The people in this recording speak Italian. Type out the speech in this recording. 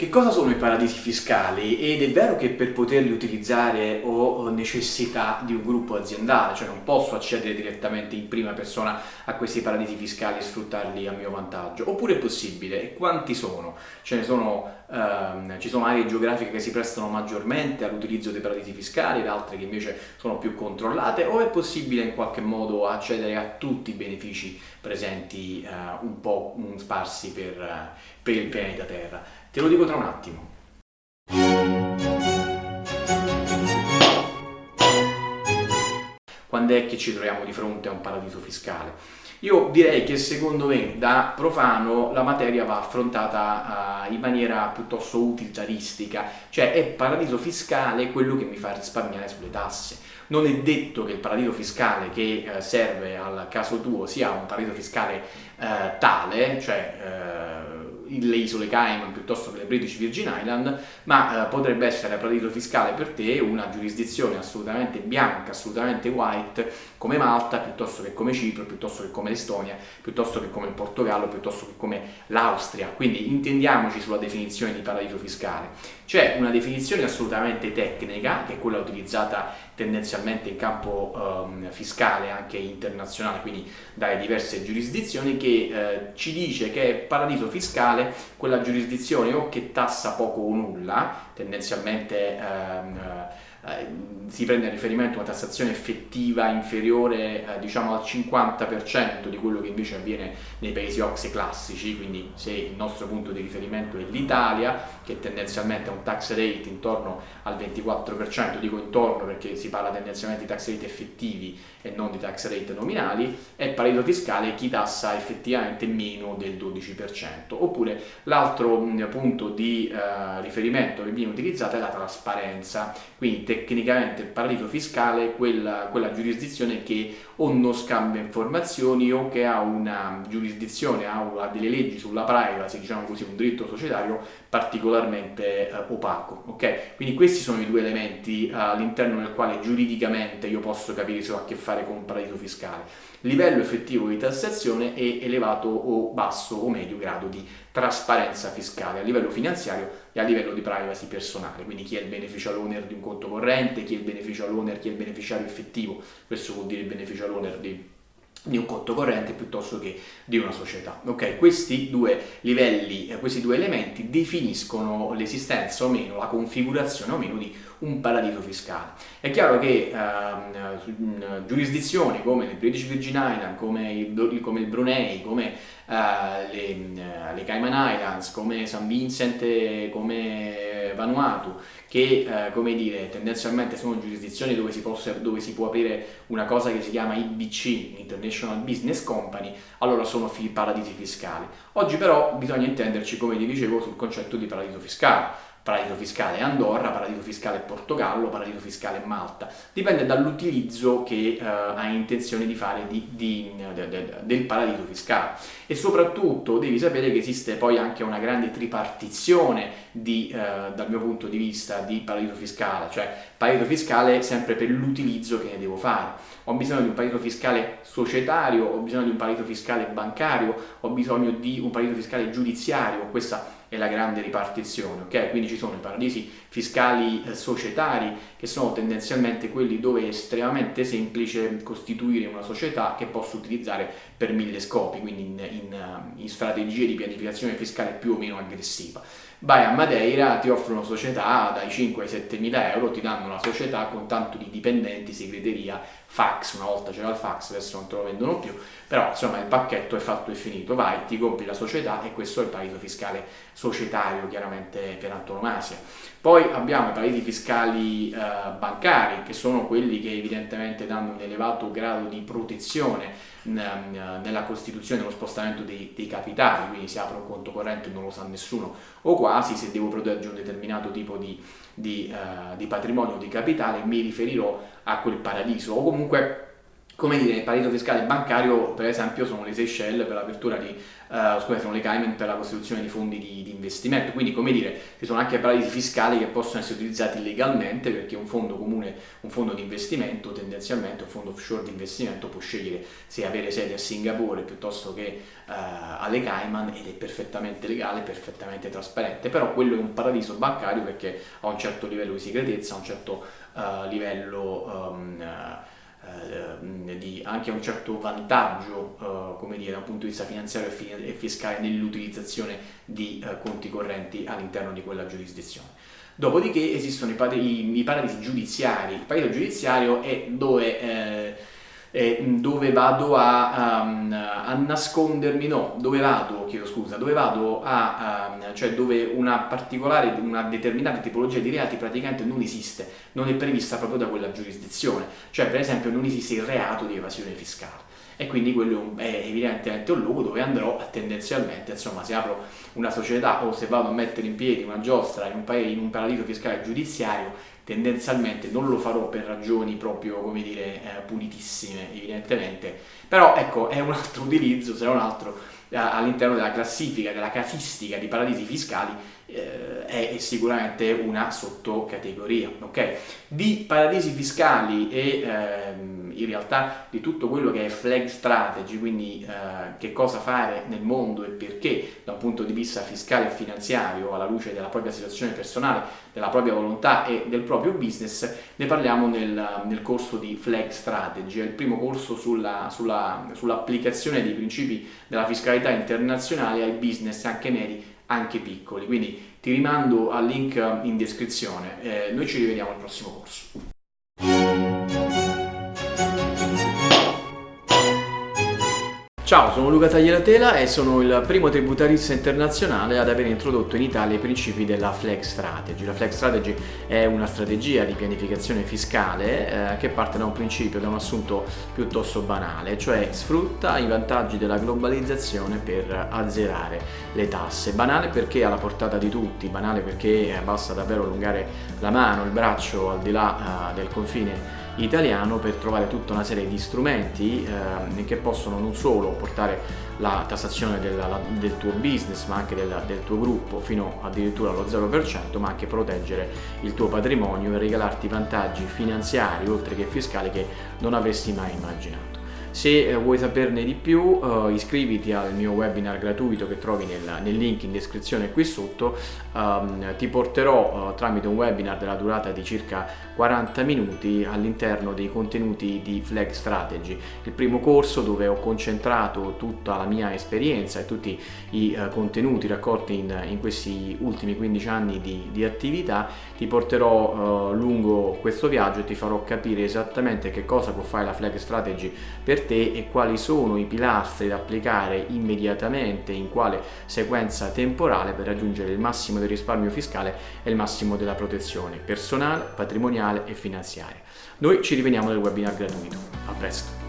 Che cosa sono i paradisi fiscali? Ed è vero che per poterli utilizzare ho necessità di un gruppo aziendale, cioè non posso accedere direttamente in prima persona a questi paradisi fiscali e sfruttarli a mio vantaggio, oppure è possibile? E quanti sono? Ce ne sono, ehm, ci sono aree geografiche che si prestano maggiormente all'utilizzo dei paradisi fiscali ed altre che invece sono più controllate, o è possibile in qualche modo accedere a tutti i benefici presenti eh, un po' sparsi per, per il pianeta Terra? Te lo dico tra un attimo. Quando è che ci troviamo di fronte a un paradiso fiscale? Io direi che secondo me da profano la materia va affrontata uh, in maniera piuttosto utilitaristica, cioè è paradiso fiscale quello che mi fa risparmiare sulle tasse. Non è detto che il paradiso fiscale che uh, serve al caso tuo sia un paradiso fiscale uh, tale, cioè le isole Cayman piuttosto che le British Virgin Island, ma eh, potrebbe essere a paradiso fiscale per te una giurisdizione assolutamente bianca, assolutamente white, come Malta, piuttosto che come Cipro, piuttosto che come l'Estonia, piuttosto che come il Portogallo, piuttosto che come l'Austria. Quindi intendiamoci sulla definizione di paradiso fiscale. C'è una definizione assolutamente tecnica, che è quella utilizzata tendenzialmente in campo um, fiscale anche internazionale, quindi dalle diverse giurisdizioni, che eh, ci dice che è paradiso fiscale quella giurisdizione o che tassa poco o nulla, tendenzialmente um, eh, si prende a riferimento una tassazione effettiva inferiore eh, diciamo al 50% di quello che invece avviene nei paesi OXE classici, quindi se il nostro punto di riferimento è l'Italia, che tendenzialmente ha un tax rate intorno al 24%, dico intorno perché si parla tendenzialmente di tax rate effettivi e non di tax rate nominali, è paradiso fiscale chi tassa effettivamente meno del 12%. Oppure l'altro punto di eh, riferimento che viene utilizzato è la trasparenza, quindi tecnicamente il paradiso fiscale è quella, quella giurisdizione che o non scambia informazioni o che ha una giurisdizione, ha, delle leggi sulla privacy, diciamo così, un diritto societario particolarmente eh, opaco. Okay? Quindi questi sono i due elementi eh, all'interno del quale giuridicamente io posso capire se ho a che fare con un paradiso fiscale livello effettivo di tassazione e elevato o basso o medio grado di trasparenza fiscale a livello finanziario e a livello di privacy personale, quindi chi è il beneficial owner di un conto corrente, chi è il beneficial owner, chi è il beneficiario effettivo, questo vuol dire il beneficial owner di di un conto corrente piuttosto che di una società. Ok, questi due livelli, eh, questi due elementi definiscono l'esistenza o meno, la configurazione o meno di un paradiso fiscale. È chiaro che uh, giurisdizioni come le British Virgin Island, come il, come il Brunei, come uh, le, uh, le, Cayman Islands, come San Vincent, come Vanuatu, che come dire, tendenzialmente sono giurisdizioni dove si, possa, dove si, può aprire una cosa che si chiama IBC, International Business Company, allora sono paradisi fiscali. Oggi però bisogna intenderci, come vi dicevo, sul concetto di paradiso fiscale paradiso fiscale Andorra, paradiso fiscale Portogallo, paradiso fiscale Malta. Dipende dall'utilizzo che uh, hai intenzione di fare di, di, de, de, del paradiso fiscale. E soprattutto devi sapere che esiste poi anche una grande tripartizione di, uh, dal mio punto di vista di paradiso fiscale, cioè paradiso fiscale sempre per l'utilizzo che ne devo fare. Ho bisogno di un paradiso fiscale societario, ho bisogno di un paradiso fiscale bancario, ho bisogno di un paradiso fiscale giudiziario, questa è la grande ripartizione, ok? Quindi ci sono i paradisi fiscali eh, societari che sono tendenzialmente quelli dove è estremamente semplice costituire una società che posso utilizzare per mille scopi, quindi in, in, in strategie di pianificazione fiscale più o meno aggressiva. Vai a Madeira, ti offrono società dai 5 ai 7 mila euro, ti danno una società con tanto di dipendenti, segreteria, fax, una volta c'era il fax, adesso non te lo vendono più, però insomma il pacchetto è fatto e finito, vai, ti compri la società e questo è il paradiso fiscale societario chiaramente per antonomasia. Poi abbiamo i paradisi fiscali eh, bancari che sono quelli che evidentemente danno un elevato grado di protezione nella costituzione dello spostamento dei, dei, capitali, quindi si apre un conto corrente e non lo sa nessuno. O quasi, se devo proteggere un determinato tipo di, di, uh, di patrimonio o di capitale mi riferirò a quel paradiso. O comunque come dire, il paradiso fiscale bancario, per esempio, sono le Seychelles per l'apertura di, uh, scusate, sono le Cayman per la costituzione di fondi di, di, investimento, quindi come dire, ci sono anche paradisi fiscali che possono essere utilizzati legalmente perché un fondo comune, un fondo di investimento, tendenzialmente un fondo offshore di investimento può scegliere se avere sede a Singapore piuttosto che uh, alle Cayman ed è perfettamente legale, perfettamente trasparente, però quello è un paradiso bancario perché ha un certo livello di segretezza, un certo uh, livello... Um, di anche un certo vantaggio eh, come dire, dal punto di vista finanziario e fiscale nell'utilizzazione di eh, conti correnti all'interno di quella giurisdizione. Dopodiché esistono i, paradisi, i paradisi giudiziari. Il paradiso giudiziario è dove eh, dove vado a, um, a, nascondermi, no, dove vado, chiedo scusa, dove vado a, um, cioè dove una particolare, una determinata tipologia di reati praticamente non esiste, non è prevista proprio da quella giurisdizione, cioè per esempio non esiste il reato di evasione fiscale. E quindi quello è evidentemente un luogo dove andrò tendenzialmente, insomma se apro una società o se vado a mettere in piedi una giostra in un, paese, in un paradiso fiscale giudiziario tendenzialmente non lo farò per ragioni proprio, come dire, eh, pulitissime, evidentemente, però ecco, è un altro utilizzo, se non altro, all'interno della classifica, della casistica di paradisi fiscali, eh, è sicuramente una sottocategoria, ok? Di paradisi fiscali e ehm, in realtà di tutto quello che è flag strategy, quindi eh, che cosa fare nel mondo e perché da un punto di vista fiscale e finanziario alla luce della propria situazione personale, della propria volontà e del proprio business, ne parliamo nel, nel corso di flag strategy, è il primo corso sull'applicazione sulla, sull dei principi della fiscalità internazionale ai business anche medi anche piccoli, quindi ti rimando al link in descrizione, eh, noi ci rivediamo al prossimo corso. Ciao, sono Luca Taglieratela e sono il primo tributarista internazionale ad aver introdotto in Italia i principi della Flex Strategy. La Flex Strategy è una strategia di pianificazione fiscale eh, che parte da un principio, da un assunto piuttosto banale, cioè sfrutta i vantaggi della globalizzazione per azzerare le tasse. Banale perché è alla portata di tutti, banale perché basta davvero allungare la mano, il braccio al di là eh, del confine italiano per trovare tutta una serie di strumenti eh, che possono non solo portare la tassazione del, la, del tuo business ma anche del, del, tuo gruppo fino addirittura allo 0% ma anche proteggere il tuo patrimonio e regalarti vantaggi finanziari oltre che fiscali che non avresti mai immaginato. Se eh, vuoi saperne di più uh, iscriviti al mio webinar gratuito che trovi nel, nel link in descrizione qui sotto, um, ti porterò uh, tramite un webinar della durata di circa 40 minuti all'interno dei contenuti di Flag Strategy, il primo corso dove ho concentrato tutta la mia esperienza e tutti i uh, contenuti raccolti in, in, questi ultimi 15 anni di, di attività, ti porterò lungo questo viaggio e ti farò capire esattamente che cosa può fare la Flag Strategy per per te e quali sono i pilastri da applicare immediatamente in quale sequenza temporale per raggiungere il massimo del risparmio fiscale e il massimo della protezione personale, patrimoniale e finanziaria. Noi ci rivediamo nel webinar gratuito. A presto!